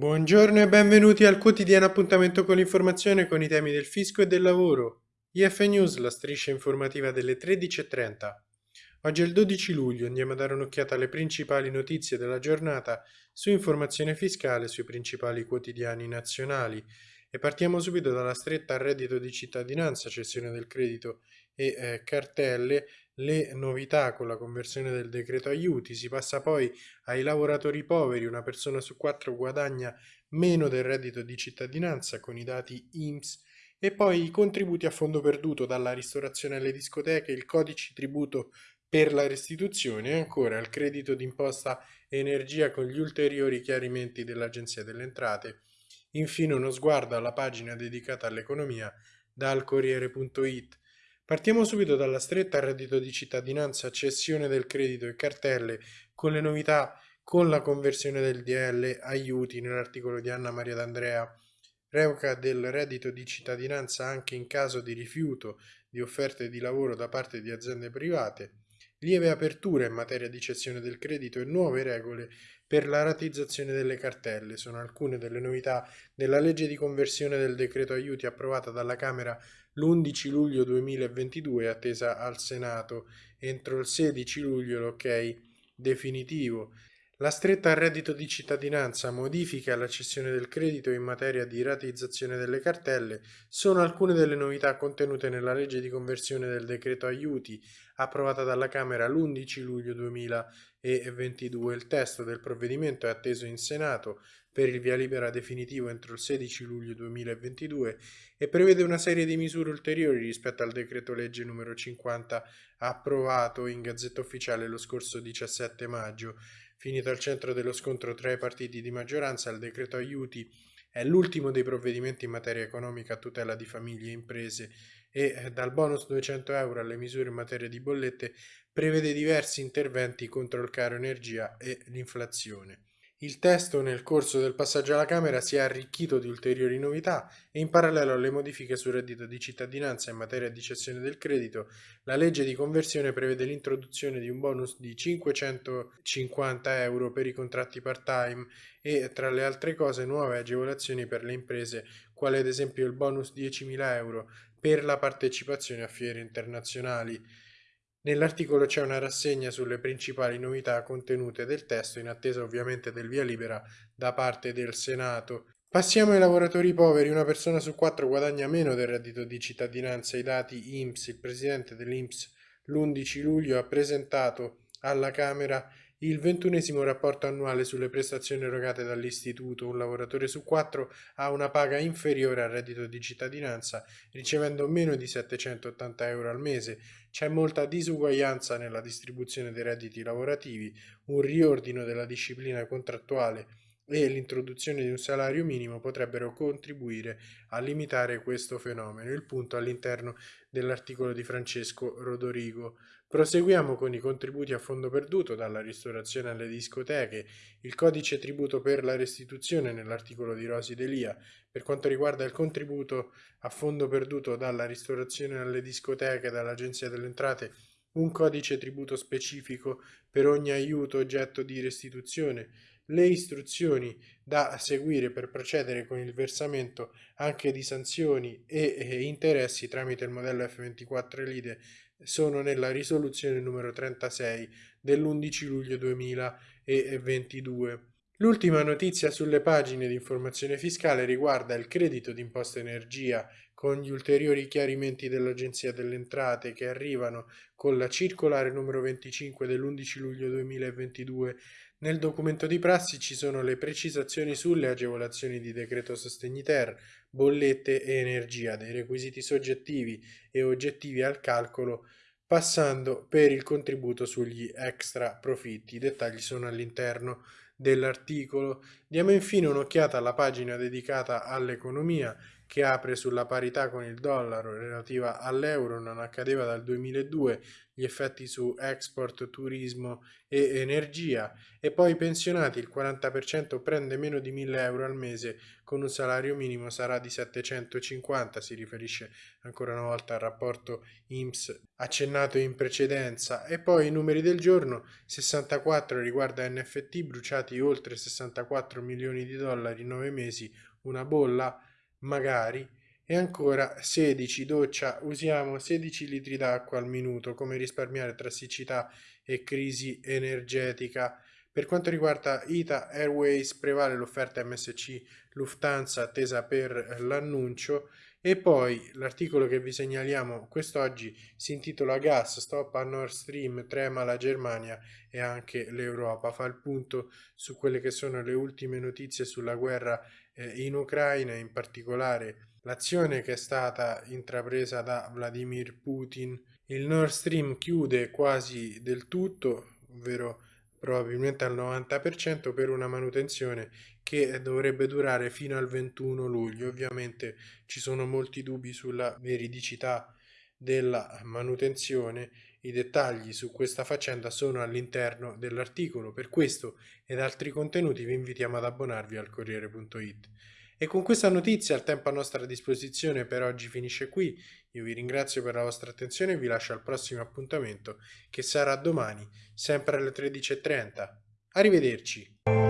Buongiorno e benvenuti al quotidiano appuntamento con l'informazione con i temi del fisco e del lavoro. IF News, la striscia informativa delle 13.30. Oggi è il 12 luglio, andiamo a dare un'occhiata alle principali notizie della giornata su informazione fiscale sui principali quotidiani nazionali e partiamo subito dalla stretta al reddito di cittadinanza, cessione del credito e eh, cartelle le novità con la conversione del decreto aiuti, si passa poi ai lavoratori poveri, una persona su quattro guadagna meno del reddito di cittadinanza con i dati IMSS e poi i contributi a fondo perduto dalla ristorazione alle discoteche, il codice tributo per la restituzione e ancora il credito d'imposta energia con gli ulteriori chiarimenti dell'Agenzia delle Entrate. Infine uno sguardo alla pagina dedicata all'economia dal Corriere.it Partiamo subito dalla stretta reddito di cittadinanza, cessione del credito e cartelle, con le novità con la conversione del DL aiuti nell'articolo di Anna Maria D'Andrea, revoca del reddito di cittadinanza anche in caso di rifiuto di offerte di lavoro da parte di aziende private, lieve apertura in materia di cessione del credito e nuove regole per la ratizzazione delle cartelle. Sono alcune delle novità della legge di conversione del decreto aiuti approvata dalla Camera l'11 luglio 2022 attesa al Senato. Entro il 16 luglio l'ok definitivo. La stretta al reddito di cittadinanza, modifica alla cessione del credito in materia di ratizzazione delle cartelle sono alcune delle novità contenute nella legge di conversione del decreto aiuti approvata dalla Camera l'11 luglio 2022. Il testo del provvedimento è atteso in Senato per il via libera definitivo entro il 16 luglio 2022 e prevede una serie di misure ulteriori rispetto al decreto legge numero 50 approvato in Gazzetta Ufficiale lo scorso 17 maggio Finito al centro dello scontro tra i partiti di maggioranza, il decreto aiuti è l'ultimo dei provvedimenti in materia economica a tutela di famiglie e imprese e eh, dal bonus 200 euro alle misure in materia di bollette prevede diversi interventi contro il caro energia e l'inflazione. Il testo nel corso del passaggio alla Camera si è arricchito di ulteriori novità e in parallelo alle modifiche sul reddito di cittadinanza in materia di cessione del credito, la legge di conversione prevede l'introduzione di un bonus di 550 euro per i contratti part-time e, tra le altre cose, nuove agevolazioni per le imprese, quale ad esempio il bonus 10.000 euro per la partecipazione a fiere internazionali. Nell'articolo c'è una rassegna sulle principali novità contenute del testo in attesa ovviamente del via libera da parte del Senato. Passiamo ai lavoratori poveri, una persona su quattro guadagna meno del reddito di cittadinanza, i dati IMSS, il presidente dell'IMSS l'11 luglio ha presentato alla Camera il ventunesimo rapporto annuale sulle prestazioni erogate dall'istituto, un lavoratore su quattro ha una paga inferiore al reddito di cittadinanza, ricevendo meno di 780 euro al mese. C'è molta disuguaglianza nella distribuzione dei redditi lavorativi, un riordino della disciplina contrattuale e l'introduzione di un salario minimo potrebbero contribuire a limitare questo fenomeno. Il punto all'interno dell'articolo di Francesco Rodorigo. Proseguiamo con i contributi a fondo perduto dalla ristorazione alle discoteche, il codice tributo per la restituzione nell'articolo di Rosi Delia. Per quanto riguarda il contributo a fondo perduto dalla ristorazione alle discoteche dall'Agenzia delle Entrate, un codice tributo specifico per ogni aiuto oggetto di restituzione, le istruzioni da seguire per procedere con il versamento anche di sanzioni e interessi tramite il modello F24 Lide sono nella risoluzione numero 36 dell'11 luglio 2022. L'ultima notizia sulle pagine di informazione fiscale riguarda il credito d'imposta energia con gli ulteriori chiarimenti dell'Agenzia delle Entrate che arrivano con la circolare numero 25 dell'11 luglio 2022 nel documento di prassi ci sono le precisazioni sulle agevolazioni di decreto sostegni ter, bollette e energia, dei requisiti soggettivi e oggettivi al calcolo, passando per il contributo sugli extra profitti. I dettagli sono all'interno dell'articolo. Diamo infine un'occhiata alla pagina dedicata all'economia che apre sulla parità con il dollaro relativa all'euro, non accadeva dal 2002, gli effetti su export, turismo e energia e poi i pensionati, il 40% prende meno di 1000 euro al mese con un salario minimo sarà di 750, si riferisce ancora una volta al rapporto IMSS accennato in precedenza e poi i numeri del giorno, 64 riguarda NFT bruciati oltre 64 milioni di dollari in 9 mesi, una bolla magari, e ancora 16 doccia, usiamo 16 litri d'acqua al minuto, come risparmiare tra siccità e crisi energetica. Per quanto riguarda Ita Airways prevale l'offerta MSC Lufthansa attesa per l'annuncio e poi l'articolo che vi segnaliamo quest'oggi si intitola Gas, stop a Nord Stream, trema la Germania e anche l'Europa. Fa il punto su quelle che sono le ultime notizie sulla guerra eh, in Ucraina, in particolare l'azione che è stata intrapresa da Vladimir Putin. Il Nord Stream chiude quasi del tutto, ovvero probabilmente al 90% per una manutenzione che dovrebbe durare fino al 21 luglio. Ovviamente ci sono molti dubbi sulla veridicità della manutenzione. I dettagli su questa faccenda sono all'interno dell'articolo. Per questo ed altri contenuti vi invitiamo ad abbonarvi al Corriere.it. E con questa notizia il tempo a nostra disposizione per oggi finisce qui. Io vi ringrazio per la vostra attenzione e vi lascio al prossimo appuntamento che sarà domani, sempre alle 13.30. Arrivederci!